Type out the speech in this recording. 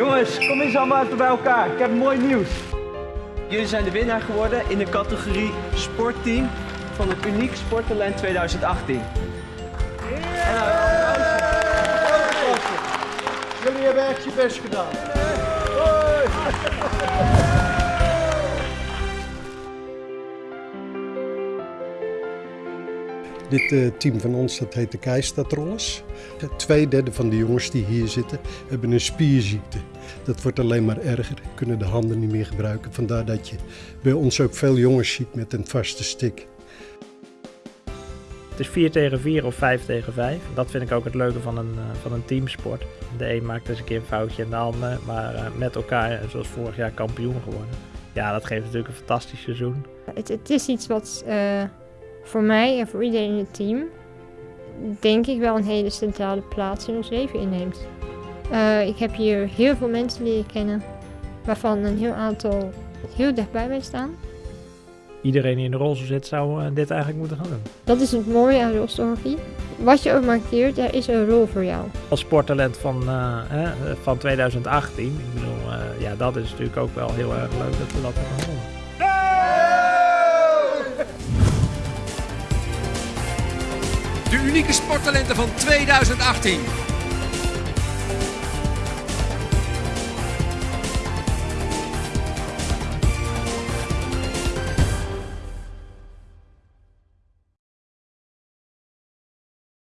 Jongens, kom eens allemaal even bij elkaar. Ik heb mooi nieuws. Jullie zijn de winnaar geworden in de categorie sportteam van het Uniek Sporttalent 2018. En nou. Jullie hebben echt je best gedaan. Dit eh, team van ons, dat heet de Keistadrollers. Twee derde van de jongens die hier zitten, hebben een spierziekte. Dat wordt alleen maar erger, kunnen de handen niet meer gebruiken. Vandaar dat je bij ons ook veel jongens ziet met een vaste stick. Het is 4 tegen 4 of 5 tegen 5. Dat vind ik ook het leuke van een, uh, van een teamsport. De een maakt eens een keer een foutje en de ander, maar uh, met elkaar, zoals vorig jaar, kampioen geworden. Ja, dat geeft natuurlijk een fantastisch seizoen. Het, het is iets wat uh, voor mij en voor iedereen in het team, denk ik wel een hele centrale plaats in ons leven inneemt. Uh, ik heb hier heel veel mensen leren kennen, waarvan een heel aantal heel dichtbij mij staan. Iedereen die in de rolstoel zit zou uh, dit eigenlijk moeten gaan doen. Dat is het mooie aan rolstoelhockey. Wat je ook markeert, er is een rol voor jou. Als sporttalent van, uh, van 2018, ik bedoel, ja, dat is natuurlijk ook wel heel erg leuk dat we dat hebben gewonnen. De unieke sporttalenten van 2018.